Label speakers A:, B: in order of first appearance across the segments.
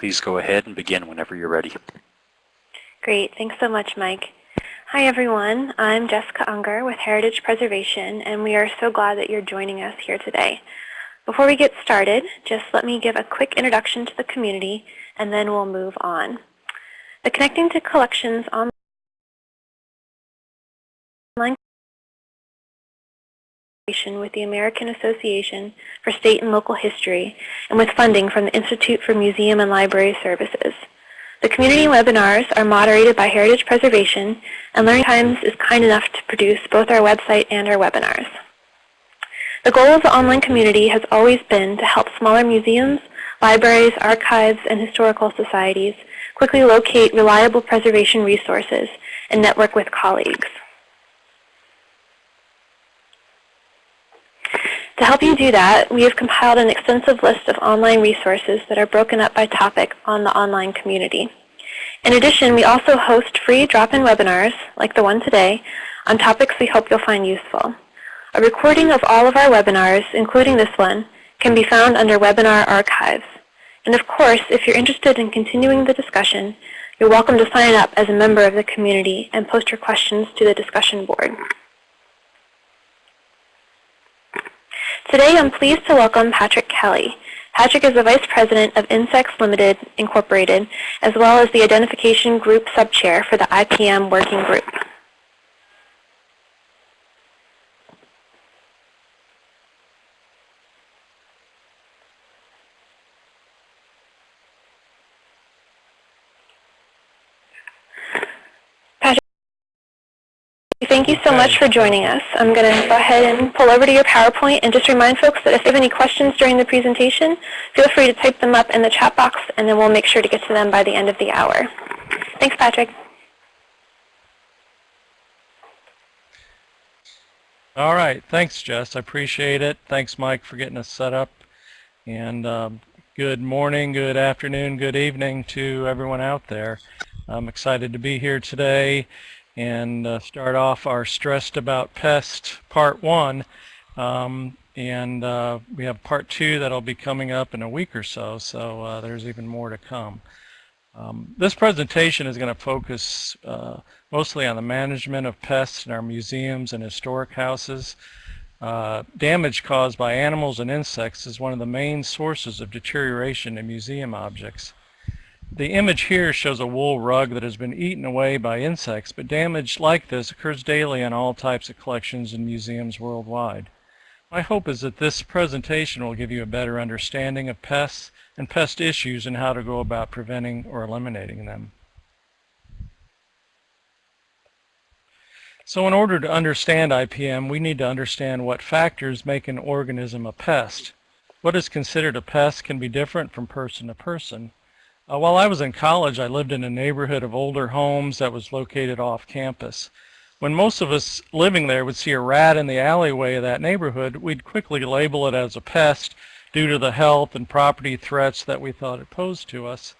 A: Please go ahead and begin whenever you're ready.
B: Great. Thanks so much, Mike. Hi, everyone. I'm Jessica Unger with Heritage Preservation, and we are so glad that you're joining us here today. Before we get started, just let me give a quick introduction to the community, and then we'll move on. The Connecting to Collections online with the American Association for State and Local History and with funding from the Institute for Museum and Library Services. The community webinars are moderated by Heritage Preservation, and Learning Times is kind enough to produce both our website and our webinars. The goal of the online community has always been to help smaller museums, libraries, archives, and historical societies quickly locate reliable preservation resources and network with colleagues. To help you do that, we have compiled an extensive list of online resources that are broken up by topic on the online community. In addition, we also host free drop-in webinars, like the one today, on topics we hope you'll find useful. A recording of all of our webinars, including this one, can be found under Webinar Archives. And of course, if you're interested in continuing the discussion, you're welcome to sign up as a member of the community and post your questions to the discussion board. Today I'm pleased to welcome Patrick Kelley. Patrick is the Vice President of Insects Limited Incorporated, as well as the Identification Group Subchair for the IPM Working Group. Thank you so much for joining us. I'm going to go ahead and pull over to your PowerPoint and just remind folks that if they have any questions during the presentation, feel free to type them up in the chat box and then we'll make sure to get to them by the end of the hour. Thanks, Patrick.
C: All right. Thanks, Jess. I appreciate it. Thanks, Mike, for getting us set up. And um, good morning, good afternoon, good evening to everyone out there. I'm excited to be here today and uh, start off our Stressed About Pest Part 1. Um, and uh, we have Part 2 that'll be coming up in a week or so, so uh, there's even more to come. Um, this presentation is going to focus uh, mostly on the management of pests in our museums and historic houses. Uh, damage caused by animals and insects is one of the main sources of deterioration in museum objects. The image here shows a wool rug that has been eaten away by insects, but damage like this occurs daily in all types of collections and museums worldwide. My hope is that this presentation will give you a better understanding of pests and pest issues and how to go about preventing or eliminating them. So in order to understand IPM, we need to understand what factors make an organism a pest. What is considered a pest can be different from person to person. Uh, while I was in college, I lived in a neighborhood of older homes that was located off campus. When most of us living there would see a rat in the alleyway of that neighborhood, we'd quickly label it as a pest due to the health and property threats that we thought it posed to us.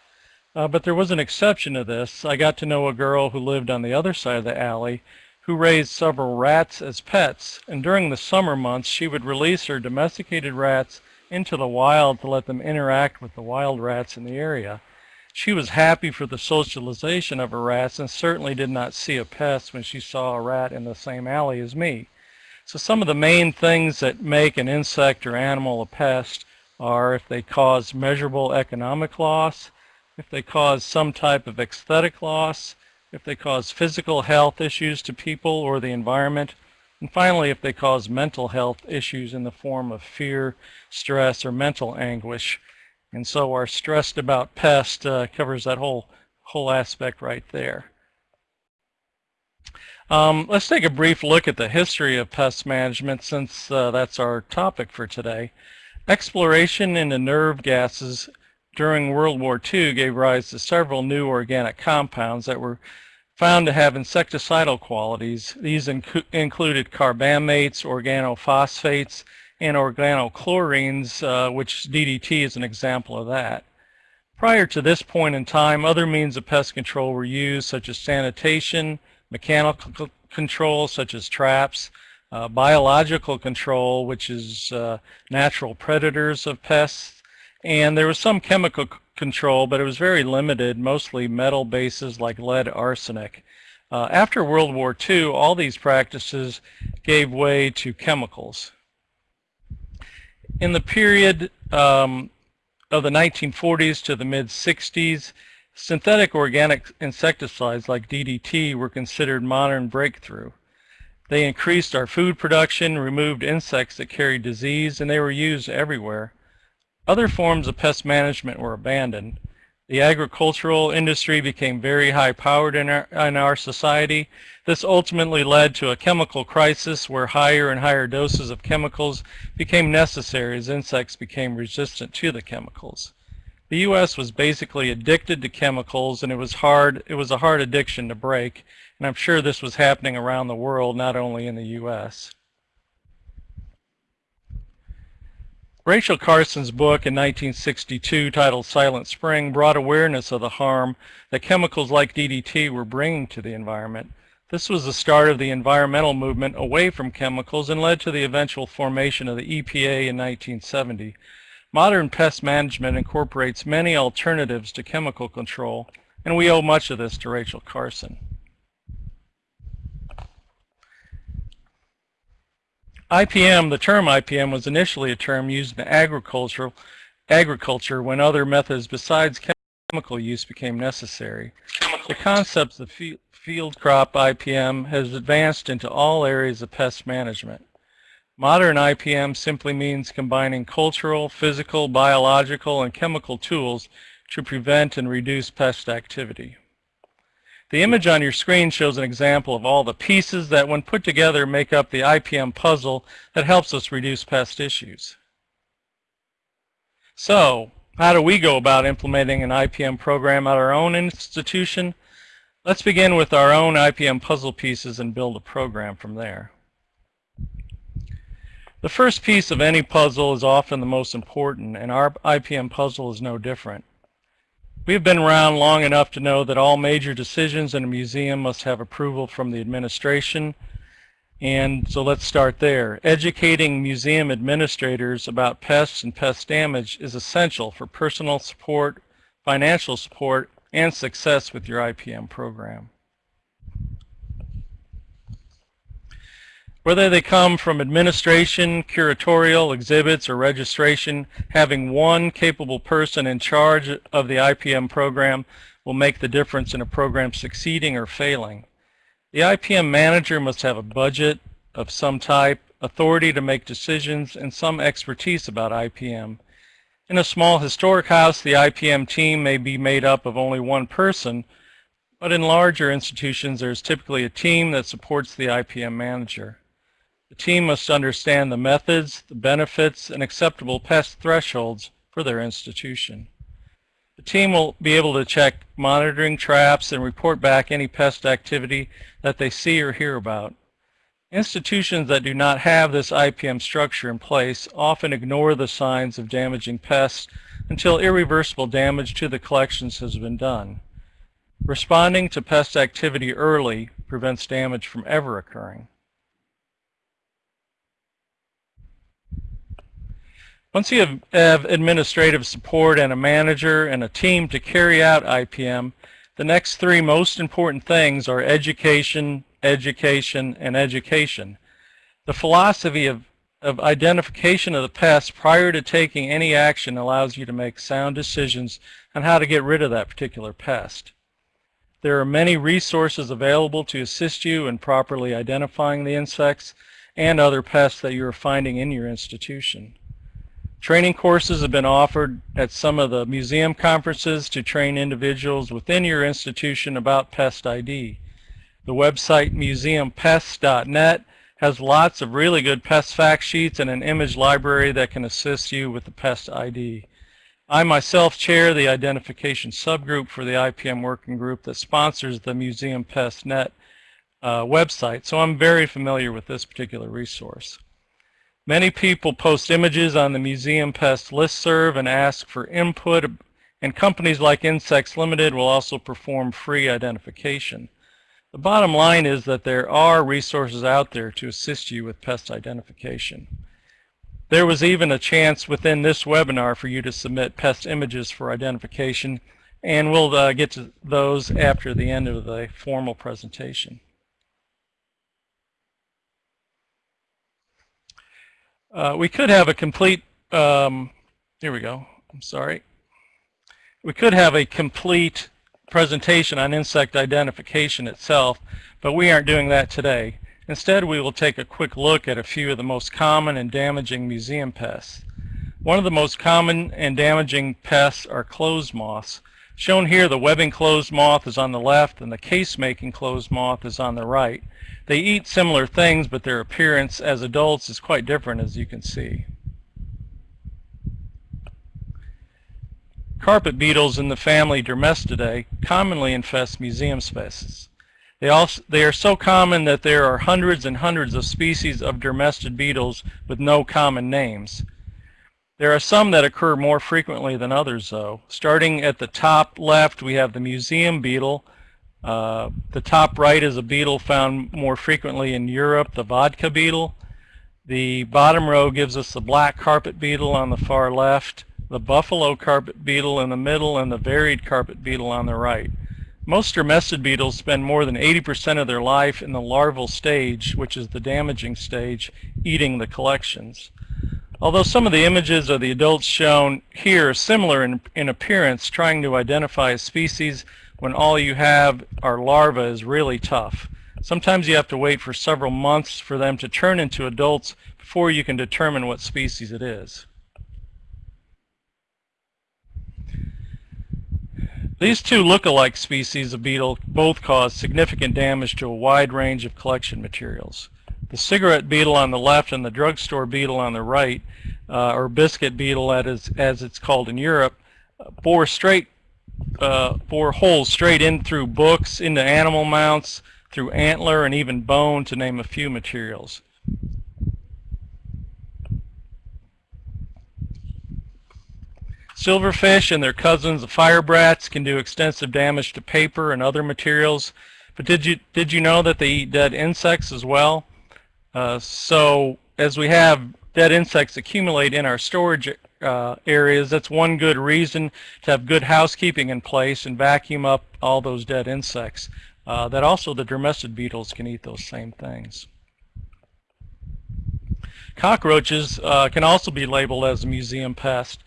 C: Uh, but there was an exception to this. I got to know a girl who lived on the other side of the alley who raised several rats as pets. And during the summer months, she would release her domesticated rats into the wild to let them interact with the wild rats in the area. She was happy for the socialization of her rats and certainly did not see a pest when she saw a rat in the same alley as me. So some of the main things that make an insect or animal a pest are if they cause measurable economic loss, if they cause some type of aesthetic loss, if they cause physical health issues to people or the environment, and finally if they cause mental health issues in the form of fear, stress, or mental anguish. And so our stressed about pest uh, covers that whole, whole aspect right there. Um, let's take a brief look at the history of pest management since uh, that's our topic for today. Exploration into nerve gases during World War II gave rise to several new organic compounds that were found to have insecticidal qualities. These inc included carbamates, organophosphates, and organochlorines, uh, which DDT is an example of that. Prior to this point in time, other means of pest control were used, such as sanitation, mechanical control, such as traps, uh, biological control, which is uh, natural predators of pests, and there was some chemical control, but it was very limited, mostly metal bases like lead arsenic. Uh, after World War II, all these practices gave way to chemicals. In the period um, of the 1940s to the mid-60s, synthetic organic insecticides like DDT were considered modern breakthrough. They increased our food production, removed insects that carried disease, and they were used everywhere. Other forms of pest management were abandoned. The agricultural industry became very high-powered in our, in our society. This ultimately led to a chemical crisis where higher and higher doses of chemicals became necessary as insects became resistant to the chemicals. The U.S. was basically addicted to chemicals and it was hard, it was a hard addiction to break. And I'm sure this was happening around the world, not only in the U.S. Rachel Carson's book in 1962 titled Silent Spring brought awareness of the harm that chemicals like DDT were bringing to the environment. This was the start of the environmental movement away from chemicals and led to the eventual formation of the EPA in 1970. Modern pest management incorporates many alternatives to chemical control, and we owe much of this to Rachel Carson. IPM, the term IPM was initially a term used in agricultural, agriculture when other methods besides chemical use became necessary. The concept of field crop IPM has advanced into all areas of pest management. Modern IPM simply means combining cultural, physical, biological, and chemical tools to prevent and reduce pest activity. The image on your screen shows an example of all the pieces that when put together make up the IPM puzzle that helps us reduce pest issues. So, how do we go about implementing an IPM program at our own institution? Let's begin with our own IPM puzzle pieces and build a program from there. The first piece of any puzzle is often the most important, and our IPM puzzle is no different. We've been around long enough to know that all major decisions in a museum must have approval from the administration. And so let's start there. Educating museum administrators about pests and pest damage is essential for personal support, financial support, and success with your IPM program. Whether they come from administration, curatorial, exhibits, or registration, having one capable person in charge of the IPM program will make the difference in a program succeeding or failing. The IPM manager must have a budget of some type, authority to make decisions, and some expertise about IPM. In a small historic house, the IPM team may be made up of only one person, but in larger institutions, there's typically a team that supports the IPM manager. The team must understand the methods, the benefits, and acceptable pest thresholds for their institution. The team will be able to check monitoring traps and report back any pest activity that they see or hear about. Institutions that do not have this IPM structure in place often ignore the signs of damaging pests until irreversible damage to the collections has been done. Responding to pest activity early prevents damage from ever occurring. Once you have, have, administrative support and a manager and a team to carry out IPM, the next three most important things are education, education, and education. The philosophy of, of identification of the pest prior to taking any action allows you to make sound decisions on how to get rid of that particular pest. There are many resources available to assist you in properly identifying the insects and other pests that you are finding in your institution. Training courses have been offered at some of the museum conferences to train individuals within your institution about pest ID. The website museumpests.net has lots of really good pest fact sheets and an image library that can assist you with the pest ID. I myself chair the identification subgroup for the IPM working group that sponsors the Museum Pest Net uh, website, so I'm very familiar with this particular resource. Many people post images on the Museum Pest listserv and ask for input, and companies like Insects Limited will also perform free identification. The bottom line is that there are resources out there to assist you with pest identification. There was even a chance within this webinar for you to submit pest images for identification, and we'll uh, get to those after the end of the formal presentation. Uh, we could have a complete, um, here we go, I'm sorry. We could have a complete presentation on insect identification itself, but we aren't doing that today. Instead, we will take a quick look at a few of the most common and damaging museum pests. One of the most common and damaging pests are clothes moths. Shown here, the webbing clothes moth is on the left and the case-making clothes moth is on the right. They eat similar things, but their appearance as adults is quite different, as you can see. Carpet beetles in the family Dermestidae commonly infest museum spaces. They, also, they are so common that there are hundreds and hundreds of species of dermestid beetles with no common names. There are some that occur more frequently than others, though. Starting at the top left, we have the museum beetle. Uh, the top right is a beetle found more frequently in Europe, the vodka beetle. The bottom row gives us the black carpet beetle on the far left, the buffalo carpet beetle in the middle, and the varied carpet beetle on the right. Most dermestid beetles spend more than 80% of their life in the larval stage, which is the damaging stage, eating the collections. Although some of the images of the adults shown here are similar in, in appearance, trying to identify a species when all you have are larvae is really tough. Sometimes you have to wait for several months for them to turn into adults before you can determine what species it is. These two look-alike species of beetle both cause significant damage to a wide range of collection materials. The cigarette beetle on the left and the drugstore beetle on the right, uh, or biscuit beetle as, as it's called in Europe, bore straight uh, bore holes straight in through books, into animal mounts, through antler, and even bone, to name a few materials. Silverfish and their cousins, the firebrats, can do extensive damage to paper and other materials. But did you did you know that they eat dead insects as well? Uh, so as we have dead insects accumulate in our storage uh, areas, that's one good reason to have good housekeeping in place and vacuum up all those dead insects. Uh, that also the dermestid beetles can eat those same things. Cockroaches uh, can also be labeled as a museum pest.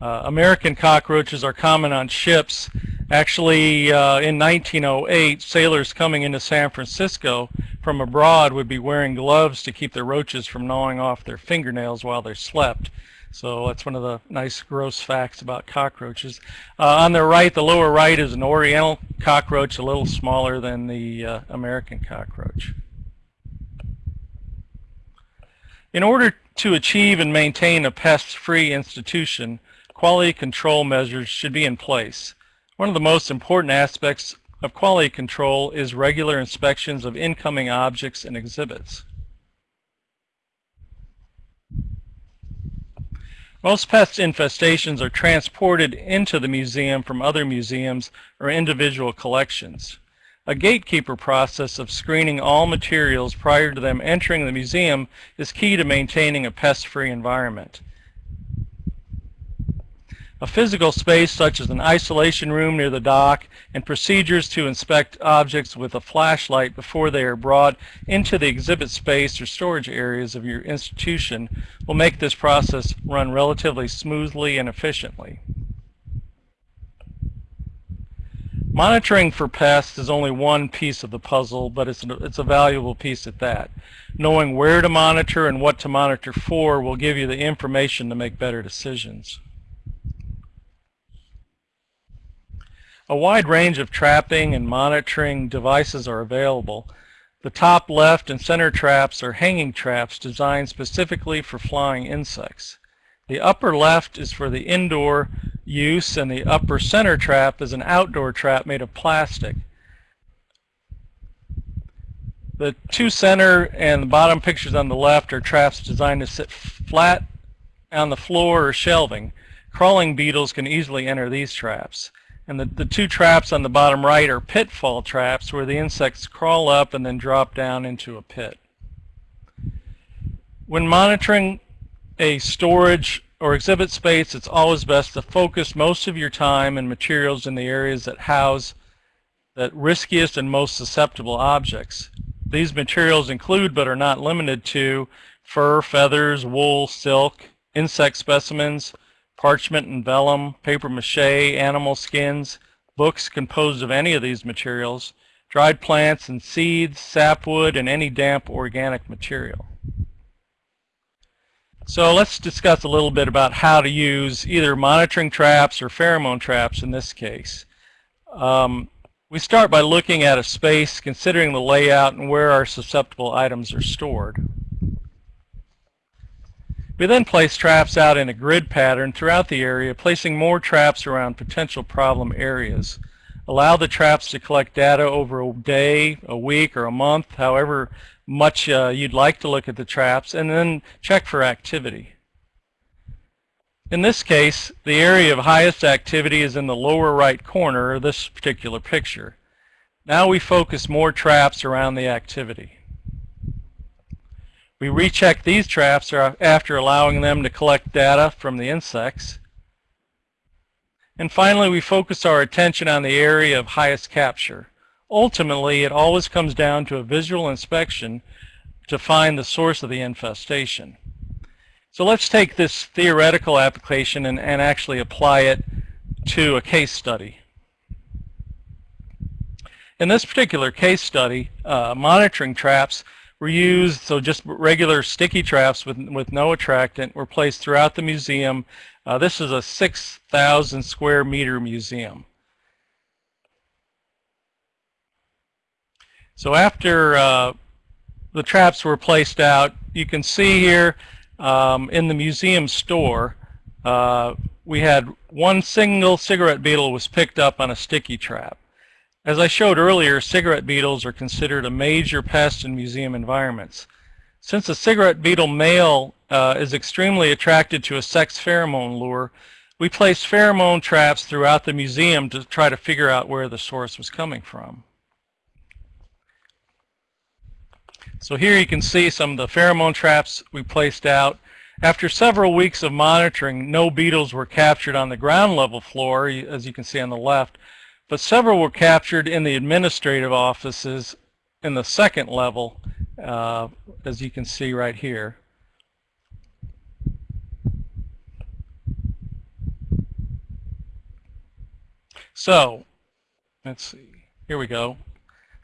C: Uh, American cockroaches are common on ships. Actually, uh, in 1908, sailors coming into San Francisco from abroad would be wearing gloves to keep the roaches from gnawing off their fingernails while they slept. So that's one of the nice gross facts about cockroaches. Uh, on the right, the lower right is an oriental cockroach, a little smaller than the uh, American cockroach. In order to achieve and maintain a pest-free institution, quality control measures should be in place. One of the most important aspects of quality control is regular inspections of incoming objects and exhibits. Most pest infestations are transported into the museum from other museums or individual collections. A gatekeeper process of screening all materials prior to them entering the museum is key to maintaining a pest-free environment. A physical space such as an isolation room near the dock and procedures to inspect objects with a flashlight before they are brought into the exhibit space or storage areas of your institution will make this process run relatively smoothly and efficiently. Monitoring for pests is only one piece of the puzzle, but it's, it's a valuable piece at that. Knowing where to monitor and what to monitor for will give you the information to make better decisions. A wide range of trapping and monitoring devices are available. The top left and center traps are hanging traps designed specifically for flying insects. The upper left is for the indoor use and the upper center trap is an outdoor trap made of plastic. The two center and the bottom pictures on the left are traps designed to sit flat on the floor or shelving. Crawling beetles can easily enter these traps. And the, the two traps on the bottom right are pitfall traps where the insects crawl up and then drop down into a pit. When monitoring a storage or exhibit space, it's always best to focus most of your time and materials in the areas that house the riskiest and most susceptible objects. These materials include, but are not limited to, fur, feathers, wool, silk, insect specimens, parchment and vellum, paper mache, animal skins, books composed of any of these materials, dried plants and seeds, sapwood, and any damp organic material. So let's discuss a little bit about how to use either monitoring traps or pheromone traps in this case. Um, we start by looking at a space, considering the layout and where our susceptible items are stored. We then place traps out in a grid pattern throughout the area, placing more traps around potential problem areas. Allow the traps to collect data over a day, a week, or a month, however much uh, you'd like to look at the traps, and then check for activity. In this case, the area of highest activity is in the lower right corner of this particular picture. Now we focus more traps around the activity. We recheck these traps after allowing them to collect data from the insects. And finally, we focus our attention on the area of highest capture. Ultimately, it always comes down to a visual inspection to find the source of the infestation. So let's take this theoretical application and, and actually apply it to a case study. In this particular case study, uh, monitoring traps were used, so just regular sticky traps with, with no attractant were placed throughout the museum. Uh, this is a 6,000 square meter museum. So after uh, the traps were placed out, you can see here um, in the museum store, uh, we had one single cigarette beetle was picked up on a sticky trap. As I showed earlier, cigarette beetles are considered a major pest in museum environments. Since the cigarette beetle male uh, is extremely attracted to a sex pheromone lure, we placed pheromone traps throughout the museum to try to figure out where the source was coming from. So here you can see some of the pheromone traps we placed out. After several weeks of monitoring, no beetles were captured on the ground level floor, as you can see on the left, but several were captured in the administrative offices in the second level, uh, as you can see right here. So, let's see, here we go.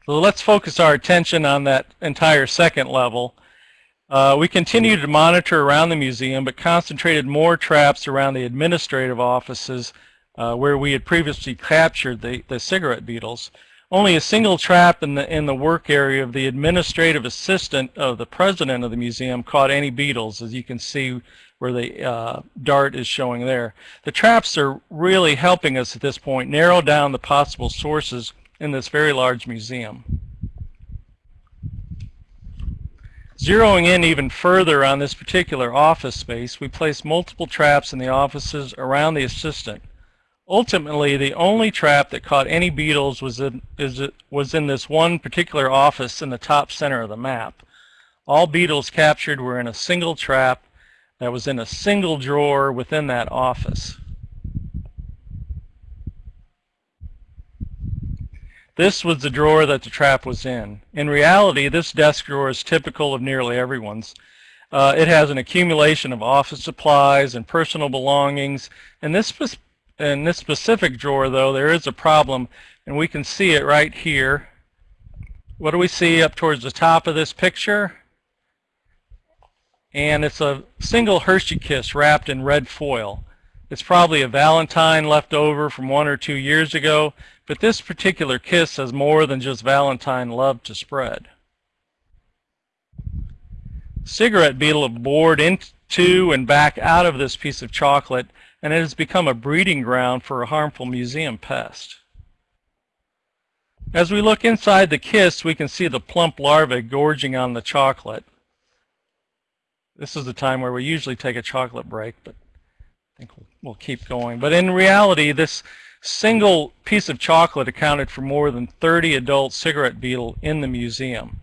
C: So let's focus our attention on that entire second level. Uh, we continued to monitor around the museum, but concentrated more traps around the administrative offices uh, where we had previously captured the, the cigarette beetles. Only a single trap in the, in the work area of the administrative assistant of the president of the museum caught any beetles, as you can see where the uh, dart is showing there. The traps are really helping us at this point narrow down the possible sources in this very large museum. Zeroing in even further on this particular office space, we placed multiple traps in the offices around the assistant. Ultimately, the only trap that caught any beetles was in, is, was in this one particular office in the top center of the map. All beetles captured were in a single trap that was in a single drawer within that office. This was the drawer that the trap was in. In reality, this desk drawer is typical of nearly everyone's. Uh, it has an accumulation of office supplies and personal belongings. In this, in this specific drawer, though, there is a problem, and we can see it right here. What do we see up towards the top of this picture? And it's a single Hershey Kiss wrapped in red foil. It's probably a Valentine left over from one or two years ago, but this particular kiss has more than just Valentine love to spread. Cigarette beetle bored into and back out of this piece of chocolate, and it has become a breeding ground for a harmful museum pest. As we look inside the kiss, we can see the plump larvae gorging on the chocolate. This is the time where we usually take a chocolate break, but I think we'll, we'll keep going. But in reality, this single piece of chocolate accounted for more than 30 adult cigarette beetle in the museum.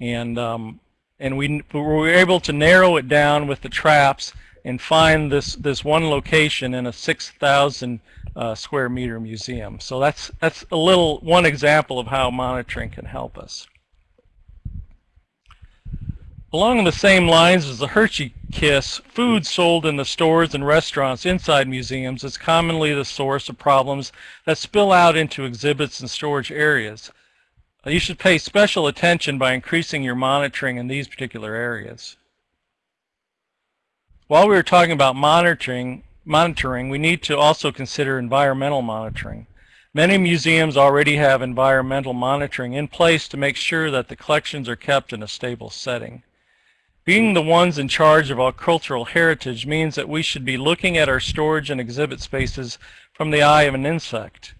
C: And um, And we, we were able to narrow it down with the traps and find this, this one location in a 6,000 uh, square meter museum. So that's, that's a little, one example of how monitoring can help us. Along the same lines as the Hershey Kiss, food sold in the stores and restaurants inside museums is commonly the source of problems that spill out into exhibits and storage areas. You should pay special attention by increasing your monitoring in these particular areas. While we were talking about monitoring, monitoring, we need to also consider environmental monitoring. Many museums already have environmental monitoring in place to make sure that the collections are kept in a stable setting. Being the ones in charge of our cultural heritage means that we should be looking at our storage and exhibit spaces from the eye of an insect.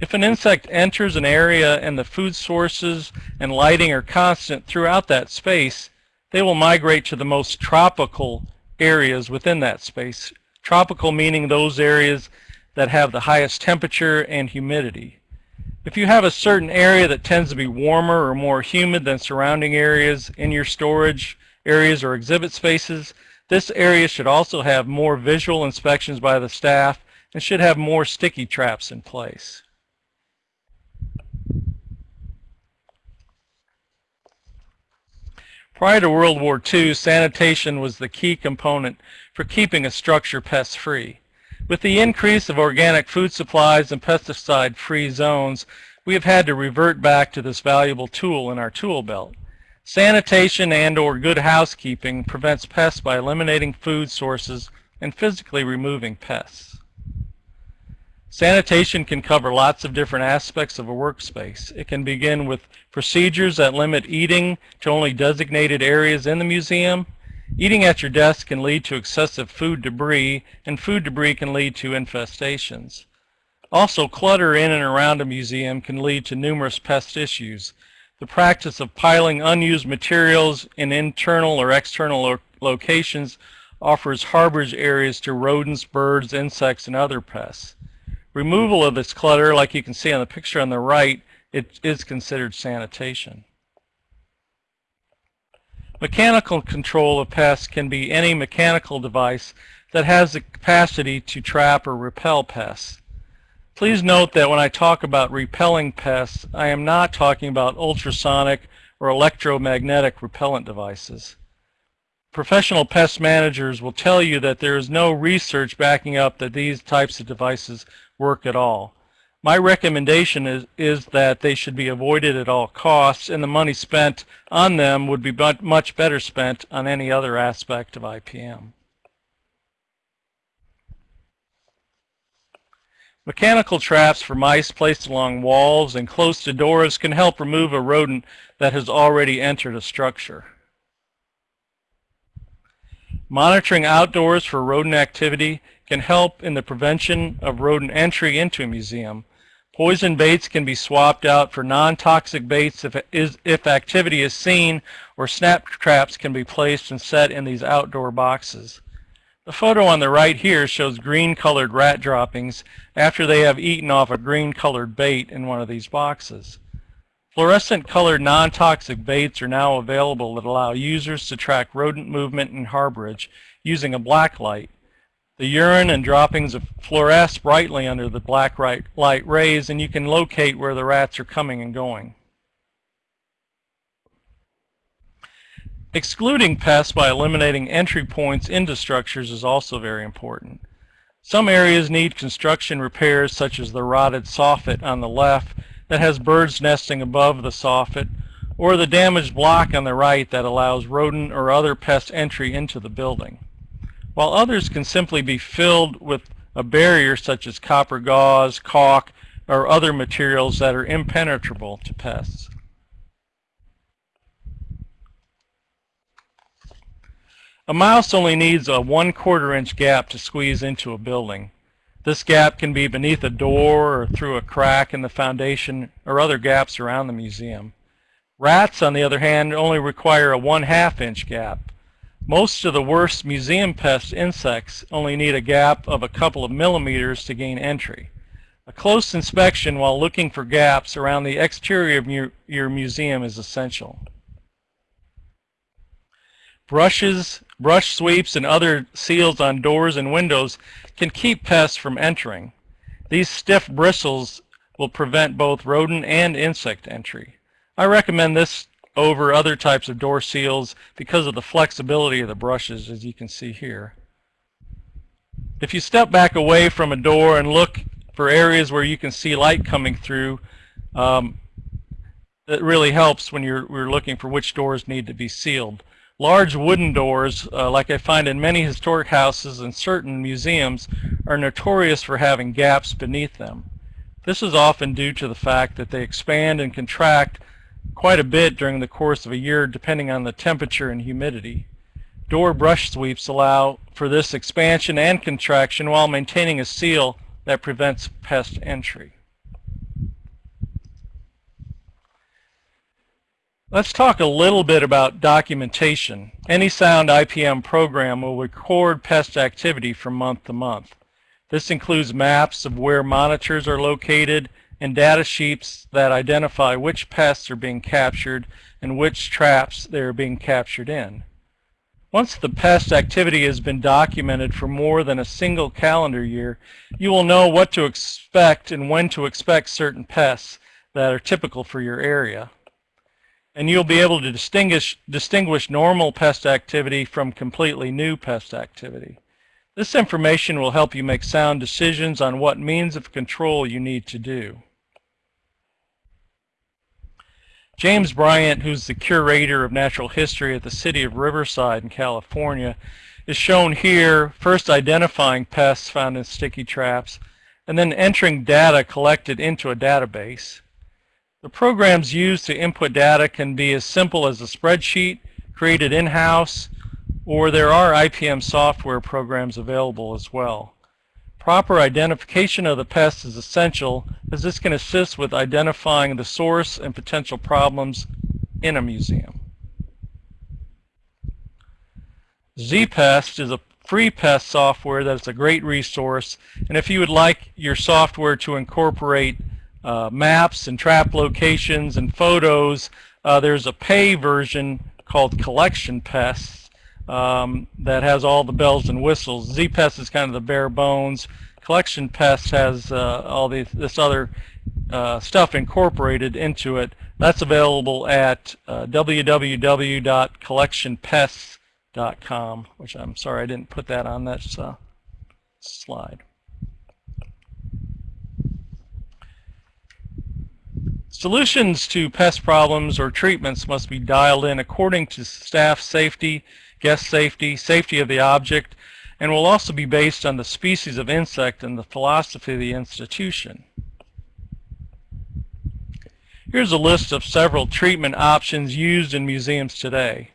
C: If an insect enters an area and the food sources and lighting are constant throughout that space, they will migrate to the most tropical areas within that space. Tropical meaning those areas that have the highest temperature and humidity. If you have a certain area that tends to be warmer or more humid than surrounding areas in your storage, areas or exhibit spaces. This area should also have more visual inspections by the staff and should have more sticky traps in place. Prior to World War II, sanitation was the key component for keeping a structure pest-free. With the increase of organic food supplies and pesticide-free zones, we have had to revert back to this valuable tool in our tool belt. Sanitation and or good housekeeping prevents pests by eliminating food sources and physically removing pests. Sanitation can cover lots of different aspects of a workspace. It can begin with procedures that limit eating to only designated areas in the museum. Eating at your desk can lead to excessive food debris, and food debris can lead to infestations. Also, clutter in and around a museum can lead to numerous pest issues, the practice of piling unused materials in internal or external lo locations offers harborage areas to rodents, birds, insects, and other pests. Removal of this clutter, like you can see on the picture on the right, it is considered sanitation. Mechanical control of pests can be any mechanical device that has the capacity to trap or repel pests. Please note that when I talk about repelling pests, I am not talking about ultrasonic or electromagnetic repellent devices. Professional pest managers will tell you that there is no research backing up that these types of devices work at all. My recommendation is, is that they should be avoided at all costs and the money spent on them would be much better spent on any other aspect of IPM. Mechanical traps for mice placed along walls and close to doors can help remove a rodent that has already entered a structure. Monitoring outdoors for rodent activity can help in the prevention of rodent entry into a museum. Poison baits can be swapped out for non-toxic baits if, is, if activity is seen or snap traps can be placed and set in these outdoor boxes. The photo on the right here shows green colored rat droppings after they have eaten off a green colored bait in one of these boxes. Fluorescent colored non-toxic baits are now available that allow users to track rodent movement in harborage using a black light. The urine and droppings fluoresce brightly under the black light rays and you can locate where the rats are coming and going. Excluding pests by eliminating entry points into structures is also very important. Some areas need construction repairs such as the rotted soffit on the left that has birds nesting above the soffit or the damaged block on the right that allows rodent or other pest entry into the building. While others can simply be filled with a barrier such as copper gauze, caulk, or other materials that are impenetrable to pests. A mouse only needs a one quarter inch gap to squeeze into a building. This gap can be beneath a door or through a crack in the foundation or other gaps around the museum. Rats, on the other hand, only require a one half inch gap. Most of the worst museum pest insects only need a gap of a couple of millimeters to gain entry. A close inspection while looking for gaps around the exterior of your museum is essential. Brushes, brush sweeps, and other seals on doors and windows can keep pests from entering. These stiff bristles will prevent both rodent and insect entry. I recommend this over other types of door seals because of the flexibility of the brushes as you can see here. If you step back away from a door and look for areas where you can see light coming through, um, it really helps when you're, you're looking for which doors need to be sealed. Large wooden doors, uh, like I find in many historic houses and certain museums, are notorious for having gaps beneath them. This is often due to the fact that they expand and contract quite a bit during the course of a year depending on the temperature and humidity. Door brush sweeps allow for this expansion and contraction while maintaining a seal that prevents pest entry. Let's talk a little bit about documentation. Any sound IPM program will record pest activity from month to month. This includes maps of where monitors are located and data sheets that identify which pests are being captured and which traps they are being captured in. Once the pest activity has been documented for more than a single calendar year, you will know what to expect and when to expect certain pests that are typical for your area and you'll be able to distinguish, distinguish normal pest activity from completely new pest activity. This information will help you make sound decisions on what means of control you need to do. James Bryant, who's the curator of natural history at the city of Riverside in California, is shown here first identifying pests found in sticky traps and then entering data collected into a database. The programs used to input data can be as simple as a spreadsheet created in-house, or there are IPM software programs available as well. Proper identification of the pest is essential as this can assist with identifying the source and potential problems in a museum. ZPest is a free pest software that is a great resource and if you would like your software to incorporate uh, maps and trap locations and photos. Uh, there's a pay version called Collection Pests um, that has all the bells and whistles. ZPest is kind of the bare bones. Collection Pest has uh, all these, this other uh, stuff incorporated into it. That's available at uh, www.collectionpests.com, which I'm sorry I didn't put that on that uh, slide. Solutions to pest problems or treatments must be dialed in according to staff safety, guest safety, safety of the object, and will also be based on the species of insect and the philosophy of the institution. Here's a list of several treatment options used in museums today.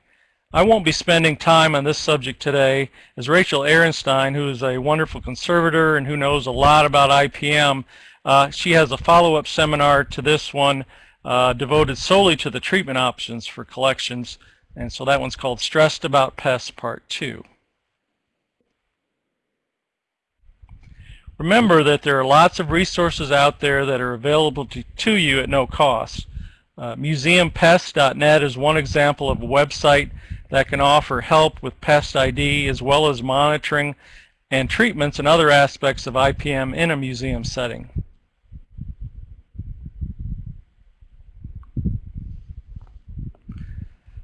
C: I won't be spending time on this subject today as Rachel Arenstein, who is a wonderful conservator and who knows a lot about IPM, uh, she has a follow-up seminar to this one uh, devoted solely to the treatment options for collections. And so that one's called Stressed About Pests Part 2. Remember that there are lots of resources out there that are available to, to you at no cost. Uh, museumpest.net is one example of a website that can offer help with pest ID as well as monitoring and treatments and other aspects of IPM in a museum setting.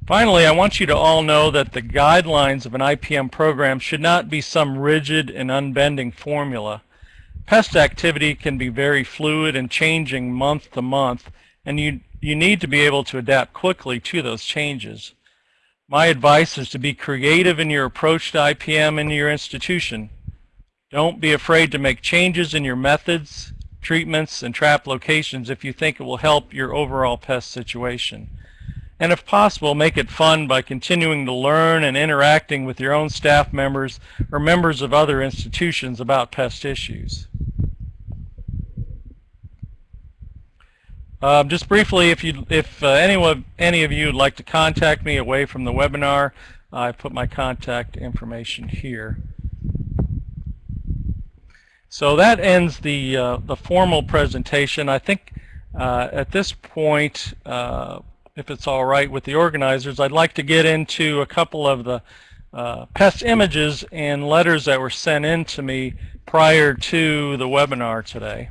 C: Finally, I want you to all know that the guidelines of an IPM program should not be some rigid and unbending formula. Pest activity can be very fluid and changing month to month, and you, you need to be able to adapt quickly to those changes. My advice is to be creative in your approach to IPM in your institution. Don't be afraid to make changes in your methods, treatments, and trap locations if you think it will help your overall pest situation and if possible, make it fun by continuing to learn and interacting with your own staff members or members of other institutions about pest issues. Um, just briefly, if you, if uh, anyone, any of you would like to contact me away from the webinar, I put my contact information here. So that ends the uh, the formal presentation. I think uh, at this point, uh, if it's all right with the organizers, I'd like to get into a couple of the uh, pest images and letters that were sent in to me prior to the webinar today.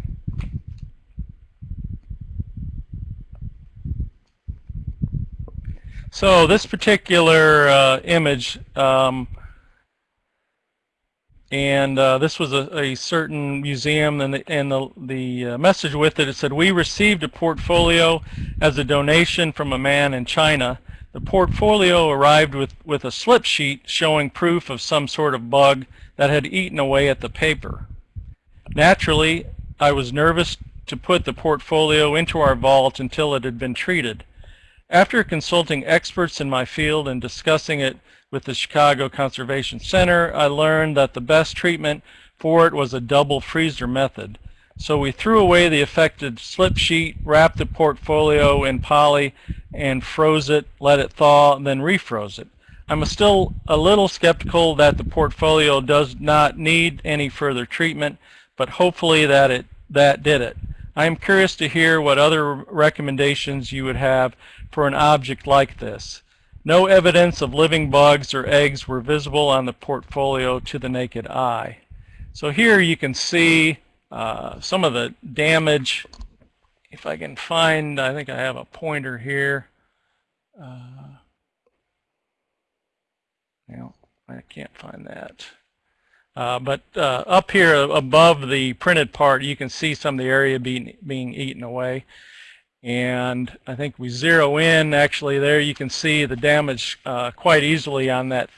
C: So this particular uh, image, um, and uh, this was a, a, certain museum, and the, and the, the uh, message with it, it said, we received a portfolio as a donation from a man in China. The portfolio arrived with, with a slip sheet showing proof of some sort of bug that had eaten away at the paper. Naturally, I was nervous to put the portfolio into our vault until it had been treated. After consulting experts in my field and discussing it with the Chicago Conservation Center, I learned that the best treatment for it was a double freezer method. So we threw away the affected slip sheet, wrapped the portfolio in poly, and froze it, let it thaw, and then refroze it. I'm still a little skeptical that the portfolio does not need any further treatment, but hopefully that it that did it. I am curious to hear what other recommendations you would have for an object like this. No evidence of living bugs or eggs were visible on the portfolio to the naked eye. So here you can see uh, some of the damage. If I can find, I think I have a pointer here. Uh, well, I can't find that. Uh, but uh, up here above the printed part, you can see some of the area being, being eaten away. And I think we zero in, actually there you can see the damage uh, quite easily on that,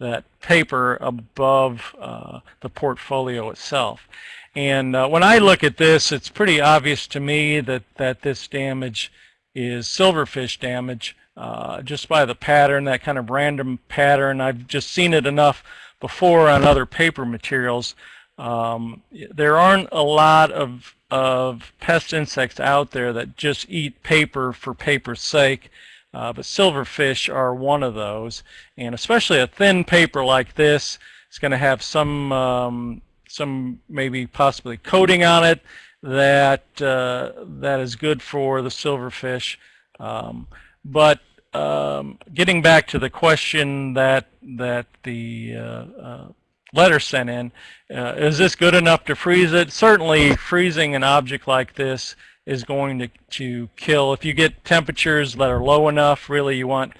C: that paper above uh, the portfolio itself. And uh, when I look at this, it's pretty obvious to me that, that this damage is silverfish damage uh, just by the pattern, that kind of random pattern. I've just seen it enough before on other paper materials. Um, there aren't a lot of, of pest insects out there that just eat paper for paper's sake. Uh, but silverfish are one of those. And especially a thin paper like this, it's going to have some um, some maybe possibly coating on it that uh, that is good for the silverfish. Um, but um, getting back to the question that that the uh, uh, letter sent in, uh, is this good enough to freeze it? Certainly, freezing an object like this is going to to kill. If you get temperatures that are low enough, really you want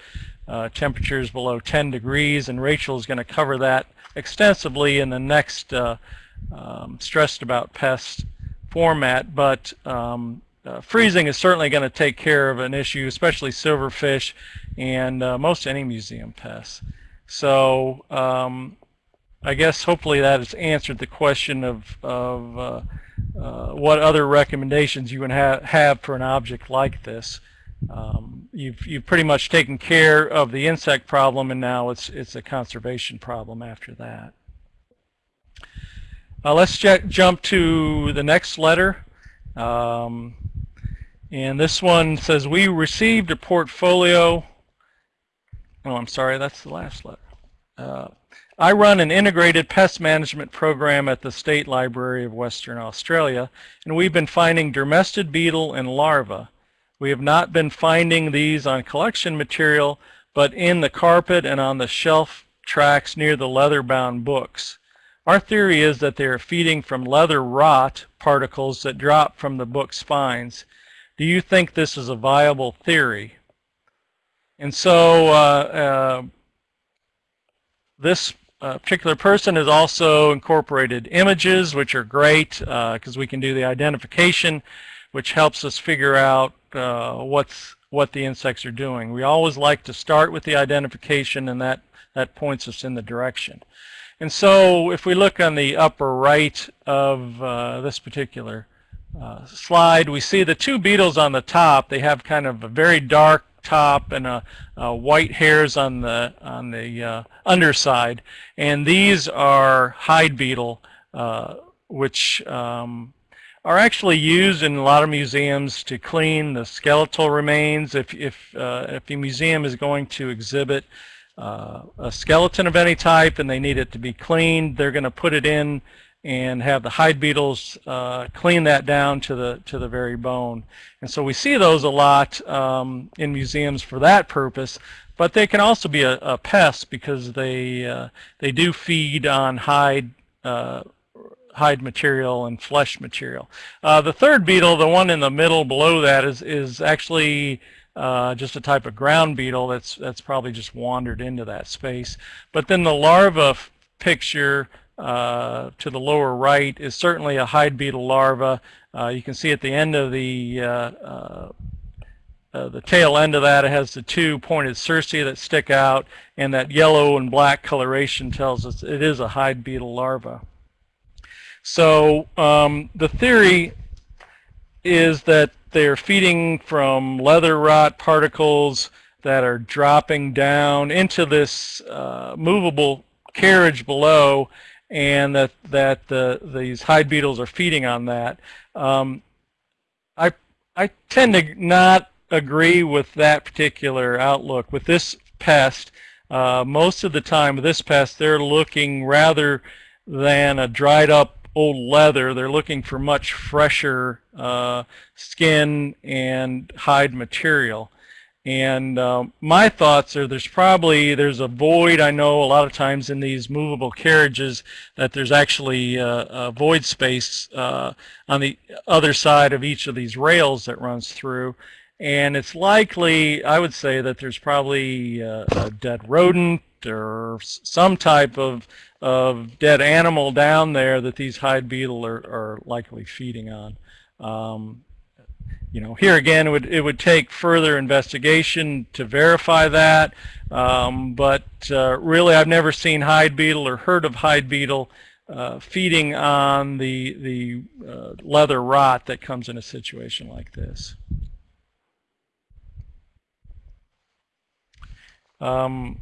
C: uh, temperatures below 10 degrees, and Rachel is going to cover that extensively in the next uh, um, stressed about pests format, but um, uh, freezing is certainly going to take care of an issue, especially silverfish and uh, most any museum pests. So um, I guess hopefully that has answered the question of, of uh, uh what other recommendations you would ha have for an object like this. Um, you've, you've pretty much taken care of the insect problem and now it's, it's a conservation problem after that. Uh, let's jump to the next letter. Um, and this one says, we received a portfolio. Oh, I'm sorry, that's the last letter. I run an integrated pest management program at the State Library of Western Australia, and we've been finding dermestid beetle and larvae. We have not been finding these on collection material, but in the carpet and on the shelf tracks near the leather-bound books. Our theory is that they are feeding from leather rot particles that drop from the book spines. Do you think this is a viable theory? And so uh, uh, this uh, particular person has also incorporated images, which are great because uh, we can do the identification, which helps us figure out uh, what's what the insects are doing. We always like to start with the identification, and that that points us in the direction. And so if we look on the upper right of uh, this particular uh, slide, we see the two beetles on the top. They have kind of a very dark top and a, a white hairs on the on the uh, underside. And these are hide beetle, uh, which um, are actually used in a lot of museums to clean the skeletal remains. If if uh, if the museum is going to exhibit uh, a skeleton of any type and they need it to be cleaned, they're going to put it in and have the hide beetles uh, clean that down to the to the very bone. And so we see those a lot um, in museums for that purpose. But they can also be a, a pest because they uh, they do feed on hide uh, hide material and flesh material. Uh, the third beetle, the one in the middle below that, is is actually uh, just a type of ground beetle that's that's probably just wandered into that space. But then the larva picture uh, to the lower right is certainly a hide beetle larva. Uh, you can see at the end of the uh, uh, uh, the tail end of that it has the two pointed cerci that stick out and that yellow and black coloration tells us it is a hide beetle larva. So um, the theory is that they're feeding from leather rot particles that are dropping down into this uh, movable carriage below and that that the, these hide beetles are feeding on that. Um, I I tend to not agree with that particular outlook with this pest. Uh, most of the time with this pest, they're looking rather than a dried up old leather. They're looking for much fresher uh, skin and hide material. And um, my thoughts are there's probably, there's a void, I know a lot of times in these movable carriages that there's actually uh, a void space uh, on the other side of each of these rails that runs through. And it's likely, I would say that there's probably uh, a dead rodent or some type of, of dead animal down there that these hide beetle are, are likely feeding on. Um, you know, here again, it would, it would take further investigation to verify that. Um, but uh, really, I've never seen hide beetle or heard of hide beetle uh, feeding on the, the uh, leather rot that comes in a situation like this. Um,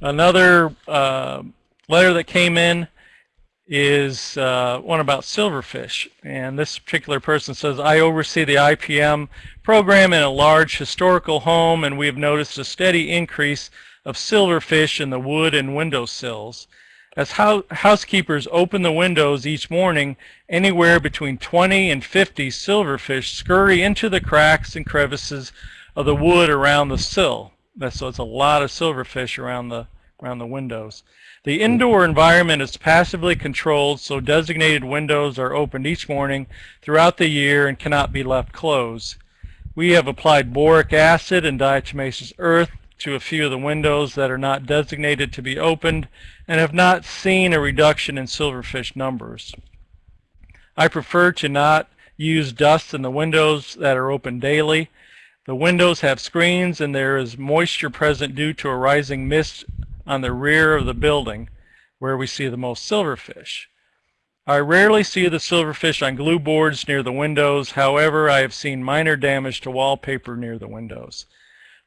C: another uh, letter that came in is uh, one about silverfish. And this particular person says, I oversee the IPM program in a large historical home, and we have noticed a steady increase of silverfish in the wood and window sills. As ho housekeepers open the windows each morning, anywhere between 20 and 50 silverfish scurry into the cracks and crevices of the wood around the sill. So it's a lot of silverfish around the around the windows. The indoor environment is passively controlled, so designated windows are opened each morning throughout the year and cannot be left closed. We have applied boric acid and diatomaceous earth to a few of the windows that are not designated to be opened and have not seen a reduction in silverfish numbers. I prefer to not use dust in the windows that are open daily. The windows have screens and there is moisture present due to a rising mist on the rear of the building where we see the most silverfish. I rarely see the silverfish on glue boards near the windows. However, I have seen minor damage to wallpaper near the windows.